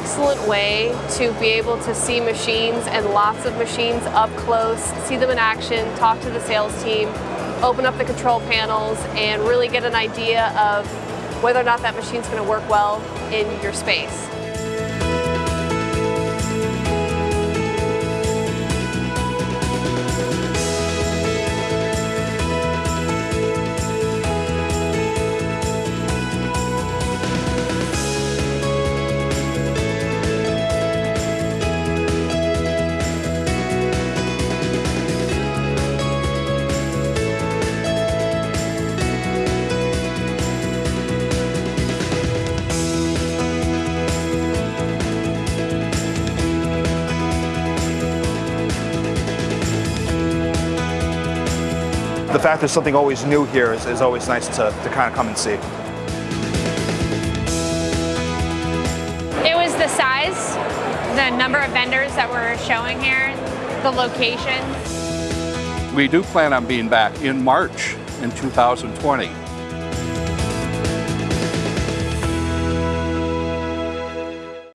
excellent way to be able to see machines and lots of machines up close, see them in action, talk to the sales team, open up the control panels, and really get an idea of whether or not that machine's going to work well in your space. The fact there's something always new here is, is always nice to, to kind of come and see. It was the size, the number of vendors that were showing here, the location. We do plan on being back in March in 2020.